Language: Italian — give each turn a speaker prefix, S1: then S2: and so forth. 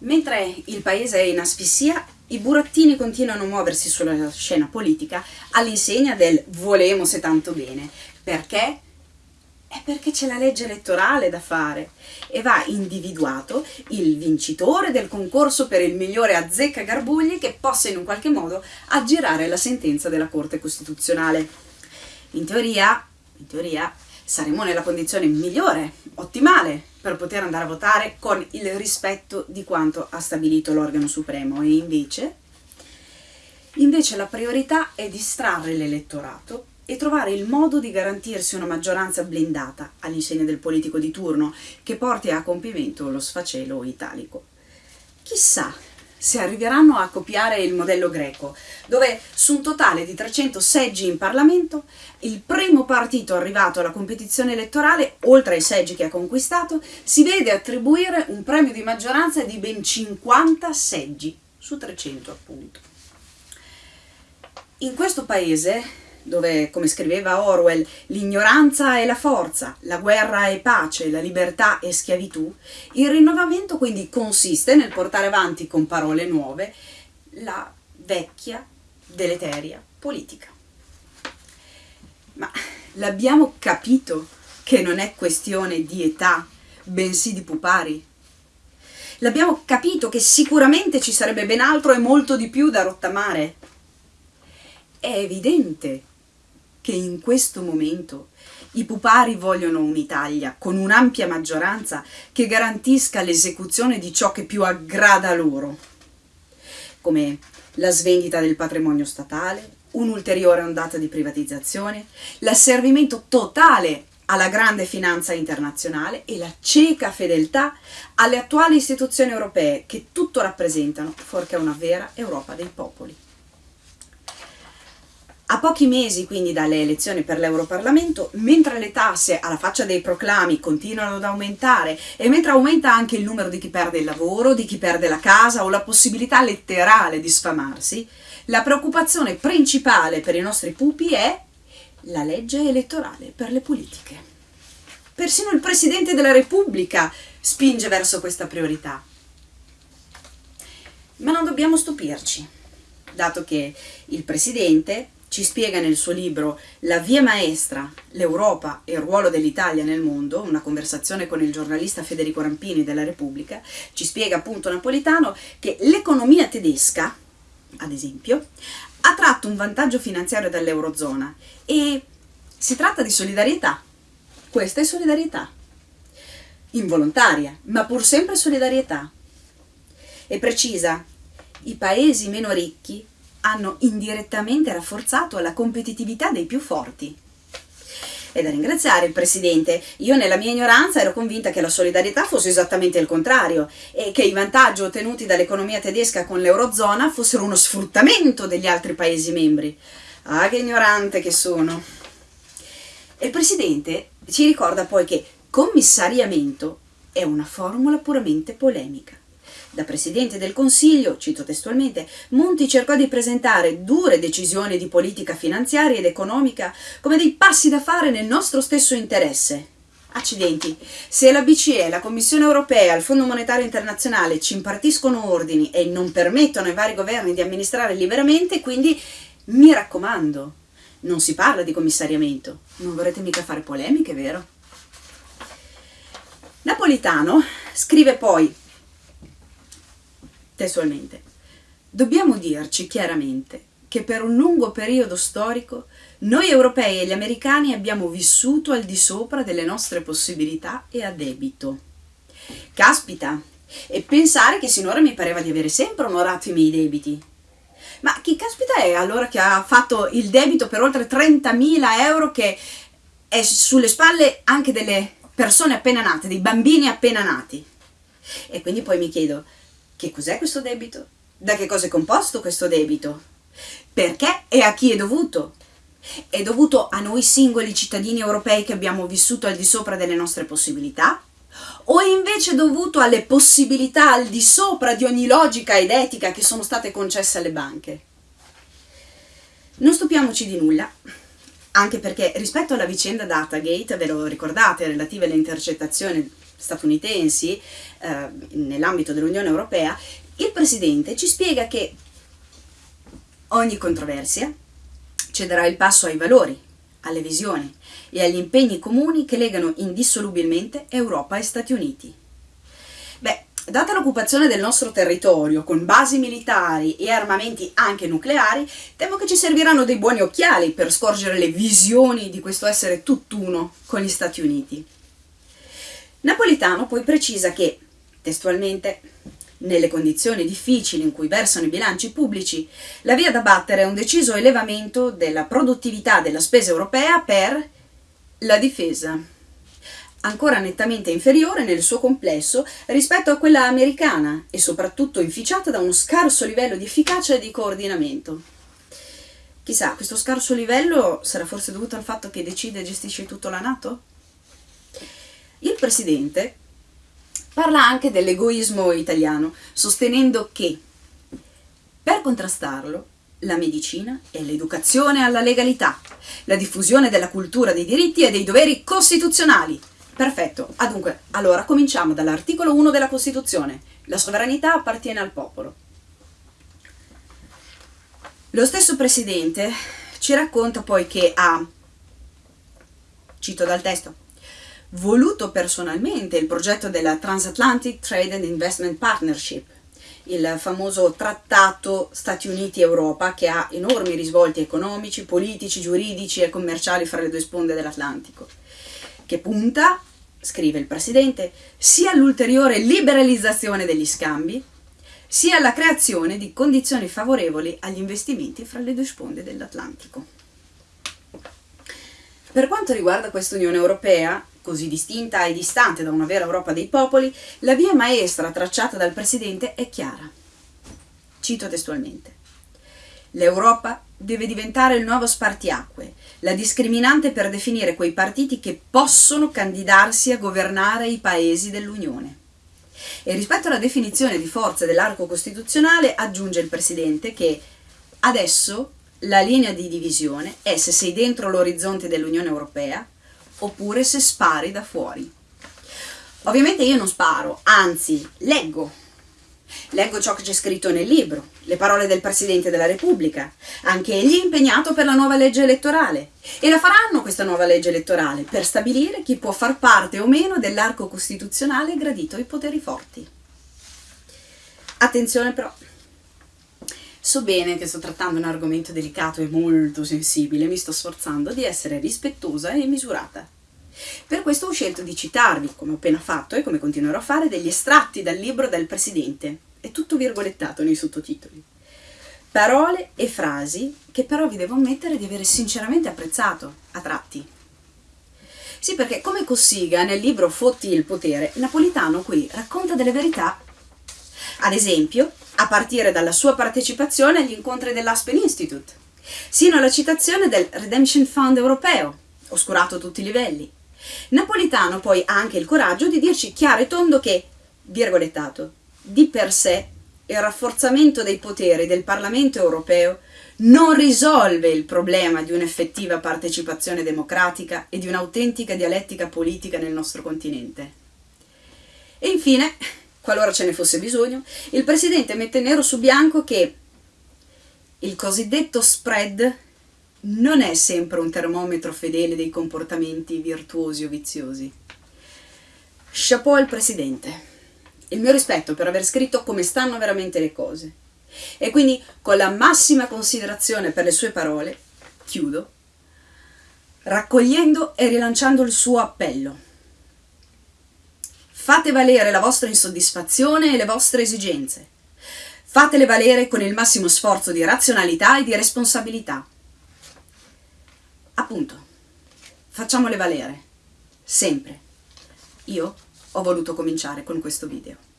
S1: Mentre il paese è in asfissia, i burattini continuano a muoversi sulla scena politica all'insegna del volemo se tanto bene. Perché? È perché c'è la legge elettorale da fare e va individuato il vincitore del concorso per il migliore azzecca garbugli che possa in un qualche modo aggirare la sentenza della Corte Costituzionale. In teoria, in teoria saremo nella condizione migliore, ottimale, per poter andare a votare con il rispetto di quanto ha stabilito l'organo supremo e invece, invece la priorità è distrarre l'elettorato e trovare il modo di garantirsi una maggioranza blindata all'insegna del politico di turno che porti a compimento lo sfacelo italico. Chissà se arriveranno a copiare il modello greco, dove su un totale di 300 seggi in Parlamento, il primo partito arrivato alla competizione elettorale, oltre ai seggi che ha conquistato, si vede attribuire un premio di maggioranza di ben 50 seggi, su 300 appunto. In questo paese dove, come scriveva Orwell, l'ignoranza è la forza, la guerra è pace, la libertà è schiavitù, il rinnovamento quindi consiste nel portare avanti con parole nuove la vecchia, deleteria politica. Ma l'abbiamo capito che non è questione di età, bensì di pupari? L'abbiamo capito che sicuramente ci sarebbe ben altro e molto di più da rottamare? È evidente che in questo momento i pupari vogliono un'Italia con un'ampia maggioranza che garantisca l'esecuzione di ciò che più aggrada loro, come la svendita del patrimonio statale, un'ulteriore ondata di privatizzazione, l'asservimento totale alla grande finanza internazionale e la cieca fedeltà alle attuali istituzioni europee che tutto rappresentano, fuorché una vera Europa dei popoli. A pochi mesi quindi dalle elezioni per l'Europarlamento, mentre le tasse alla faccia dei proclami continuano ad aumentare e mentre aumenta anche il numero di chi perde il lavoro, di chi perde la casa o la possibilità letterale di sfamarsi, la preoccupazione principale per i nostri pupi è la legge elettorale per le politiche. Persino il Presidente della Repubblica spinge verso questa priorità. Ma non dobbiamo stupirci, dato che il Presidente ci spiega nel suo libro La via maestra, l'Europa e il ruolo dell'Italia nel mondo, una conversazione con il giornalista Federico Rampini della Repubblica, ci spiega appunto Napolitano che l'economia tedesca, ad esempio, ha tratto un vantaggio finanziario dall'Eurozona e si tratta di solidarietà. Questa è solidarietà. Involontaria, ma pur sempre solidarietà. E precisa, i paesi meno ricchi hanno indirettamente rafforzato la competitività dei più forti. È da ringraziare il Presidente. Io nella mia ignoranza ero convinta che la solidarietà fosse esattamente il contrario e che i vantaggi ottenuti dall'economia tedesca con l'Eurozona fossero uno sfruttamento degli altri Paesi membri. Ah, che ignorante che sono! Il Presidente ci ricorda poi che commissariamento è una formula puramente polemica. Da Presidente del Consiglio, cito testualmente, Monti cercò di presentare dure decisioni di politica finanziaria ed economica come dei passi da fare nel nostro stesso interesse. Accidenti, se la BCE, la Commissione europea, il Fondo monetario internazionale ci impartiscono ordini e non permettono ai vari governi di amministrare liberamente, quindi mi raccomando, non si parla di commissariamento. Non vorrete mica fare polemiche, vero? Napolitano scrive poi testualmente. Dobbiamo dirci chiaramente che per un lungo periodo storico noi europei e gli americani abbiamo vissuto al di sopra delle nostre possibilità e a debito. Caspita! E pensare che sinora mi pareva di avere sempre onorato i miei debiti. Ma chi caspita è allora che ha fatto il debito per oltre 30.000 euro che è sulle spalle anche delle persone appena nate, dei bambini appena nati? E quindi poi mi chiedo, che cos'è questo debito? Da che cosa è composto questo debito? Perché e a chi è dovuto? È dovuto a noi singoli cittadini europei che abbiamo vissuto al di sopra delle nostre possibilità? O è invece dovuto alle possibilità al di sopra di ogni logica ed etica che sono state concesse alle banche? Non stupiamoci di nulla, anche perché rispetto alla vicenda Datagate, ve lo ricordate, relative alle intercettazioni statunitensi eh, nell'ambito dell'Unione Europea, il Presidente ci spiega che ogni controversia cederà il passo ai valori, alle visioni e agli impegni comuni che legano indissolubilmente Europa e Stati Uniti. Beh, data l'occupazione del nostro territorio con basi militari e armamenti anche nucleari, temo che ci serviranno dei buoni occhiali per scorgere le visioni di questo essere tutt'uno con gli Stati Uniti. Napolitano poi precisa che, testualmente, nelle condizioni difficili in cui versano i bilanci pubblici, la via da battere è un deciso elevamento della produttività della spesa europea per la difesa, ancora nettamente inferiore nel suo complesso rispetto a quella americana e soprattutto inficiata da uno scarso livello di efficacia e di coordinamento. Chissà, questo scarso livello sarà forse dovuto al fatto che decide e gestisce tutto la Nato? Il Presidente parla anche dell'egoismo italiano, sostenendo che per contrastarlo la medicina e l'educazione alla legalità, la diffusione della cultura dei diritti e dei doveri costituzionali. Perfetto, adunque, ah, allora cominciamo dall'articolo 1 della Costituzione. La sovranità appartiene al popolo. Lo stesso Presidente ci racconta poi che ha, cito dal testo, voluto personalmente il progetto della Transatlantic Trade and Investment Partnership, il famoso trattato Stati Uniti-Europa che ha enormi risvolti economici, politici, giuridici e commerciali fra le due sponde dell'Atlantico, che punta, scrive il Presidente, sia all'ulteriore liberalizzazione degli scambi, sia alla creazione di condizioni favorevoli agli investimenti fra le due sponde dell'Atlantico. Per quanto riguarda questa Unione Europea, così distinta e distante da una vera Europa dei popoli, la via maestra tracciata dal Presidente è chiara. Cito testualmente. L'Europa deve diventare il nuovo spartiacque, la discriminante per definire quei partiti che possono candidarsi a governare i paesi dell'Unione. E rispetto alla definizione di forze dell'arco costituzionale aggiunge il Presidente che adesso la linea di divisione è se sei dentro l'orizzonte dell'Unione Europea oppure se spari da fuori. Ovviamente io non sparo, anzi leggo. Leggo ciò che c'è scritto nel libro, le parole del Presidente della Repubblica. Anche egli è impegnato per la nuova legge elettorale. E la faranno questa nuova legge elettorale per stabilire chi può far parte o meno dell'arco costituzionale gradito ai poteri forti. Attenzione però, So bene che sto trattando un argomento delicato e molto sensibile, mi sto sforzando di essere rispettosa e misurata. Per questo ho scelto di citarvi, come ho appena fatto e come continuerò a fare, degli estratti dal libro del Presidente. È tutto virgolettato nei sottotitoli. Parole e frasi che però vi devo ammettere di avere sinceramente apprezzato, a tratti. Sì, perché come Cossiga nel libro Fotti il potere, Napolitano qui racconta delle verità. Ad esempio, a partire dalla sua partecipazione agli incontri dell'Aspen Institute, sino alla citazione del Redemption Fund europeo, oscurato a tutti i livelli. Napolitano poi ha anche il coraggio di dirci chiaro e tondo che, virgolettato, di per sé il rafforzamento dei poteri del Parlamento europeo non risolve il problema di un'effettiva partecipazione democratica e di un'autentica dialettica politica nel nostro continente. E infine, qualora ce ne fosse bisogno, il Presidente mette nero su bianco che il cosiddetto spread non è sempre un termometro fedele dei comportamenti virtuosi o viziosi. Chapeau al Presidente. Il mio rispetto per aver scritto come stanno veramente le cose. E quindi, con la massima considerazione per le sue parole, chiudo, raccogliendo e rilanciando il suo appello Fate valere la vostra insoddisfazione e le vostre esigenze. Fatele valere con il massimo sforzo di razionalità e di responsabilità. Appunto, facciamole valere. Sempre. Io ho voluto cominciare con questo video.